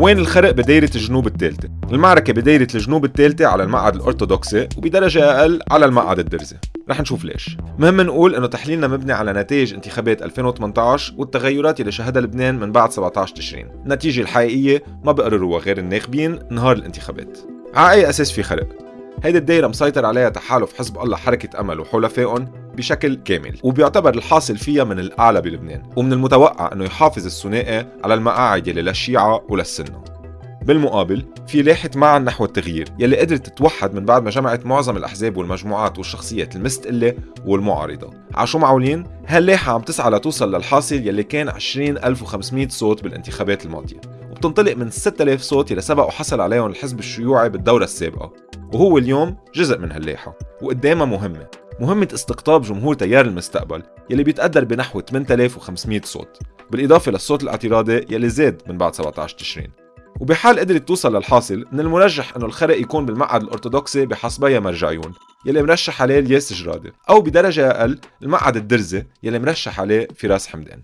وين الخرق بدايرة الجنوب الثالثة؟ المعركة بدايرة الجنوب الثالثة على المقعد الأرثوذكسي وبدرجة أقل على المقعد الدرزي. رح نشوف ليش. مهم نقول إنه تحليلنا مبني على نتائج انتخابات 2018 والتغيرات اللي شهدها لبنان من بعد 17 تشرين. النتيجة الحقيقية ما بقرروها غير الناخبين نهار الانتخابات. على أي أساس في خرق؟ هيدي الدايرة مسيطر عليها تحالف حزب الله حركة أمل وحلفائهم. بشكل كامل وبيعتبر الحاصل فيها من الأعلى بلبنان ومن المتوقع أنه يحافظ الثنائي على المقاعد يلي للشيعة وللسنة بالمقابل في لاحة معا نحو التغيير يلي قدرت تتوحد من بعد ما جمعت معظم الأحزاب والمجموعات والشخصيات المستقلة والمعارضة. عشو معولين هاللاحة عم تسعى لتوصل للحاصل يلي كان 20500 صوت بالانتخابات الماضية وبتنطلق من 6000 صوت يلي سبق وحصل عليهم الحزب الشيوعي بالدورة السابقة وهو اليوم جزء من هاللاحة وقدامها مهمة. مهمة استقطاب جمهور تيار المستقبل يلي بيتقدر بنحو 8500 صوت بالإضافة للصوت الاعتراضي يلي زاد من بعد 17 تشرين. وبحال قدرت توصل للحاصل من المرجح إنه الخرق يكون بالمقعد الأرثوذكسي بحسبيا مرجعيون يلي مرشح عليه الياس جرادي أو بدرجة أقل المقعد الدرزي يلي مرشح عليه فراس حمدان.